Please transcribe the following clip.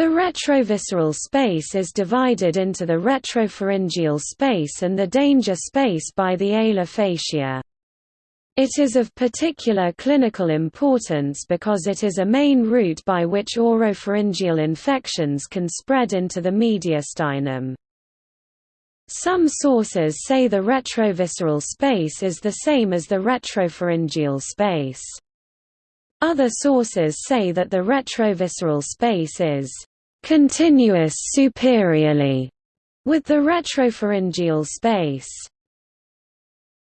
The retrovisceral space is divided into the retropharyngeal space and the danger space by the alar fascia. It is of particular clinical importance because it is a main route by which oropharyngeal infections can spread into the mediastinum. Some sources say the retrovisceral space is the same as the retropharyngeal space. Other sources say that the retrovisceral space is continuous superiorly with the retropharyngeal space.